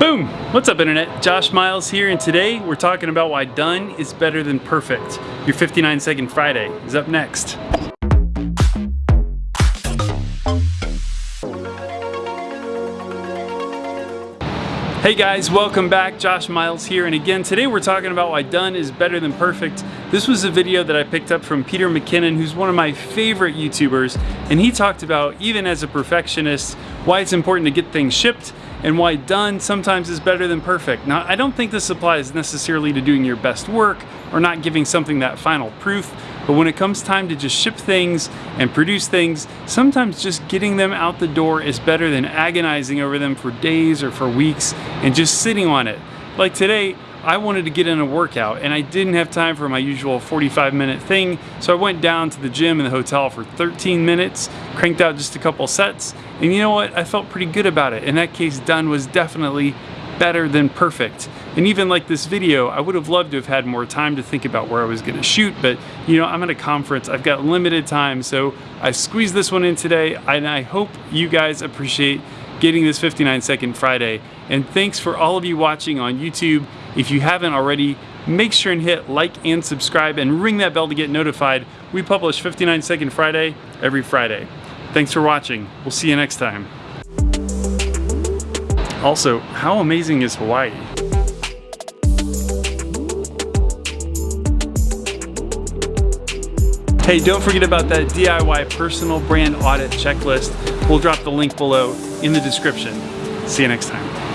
Boom! What's up internet? Josh Miles here and today we're talking about why done is better than perfect. Your 59 second Friday is up next. Hey guys, welcome back. Josh Miles here, and again, today we're talking about why done is better than perfect. This was a video that I picked up from Peter McKinnon, who's one of my favorite YouTubers, and he talked about, even as a perfectionist, why it's important to get things shipped and why done sometimes is better than perfect. Now, I don't think this applies necessarily to doing your best work or not giving something that final proof, but when it comes time to just ship things and produce things, sometimes just getting them out the door is better than agonizing over them for days or for weeks and just sitting on it. Like today, I wanted to get in a workout and I didn't have time for my usual 45 minute thing. So I went down to the gym in the hotel for 13 minutes, cranked out just a couple sets. And you know what? I felt pretty good about it. In that case, done was definitely better than perfect. And even like this video, I would have loved to have had more time to think about where I was gonna shoot, but you know, I'm at a conference, I've got limited time, so I squeezed this one in today, and I hope you guys appreciate getting this 59 second Friday. And thanks for all of you watching on YouTube. If you haven't already, make sure and hit like and subscribe and ring that bell to get notified. We publish 59 second Friday every Friday. Thanks for watching. We'll see you next time. Also, how amazing is Hawaii? Hey, don't forget about that DIY personal brand audit checklist. We'll drop the link below in the description. See you next time.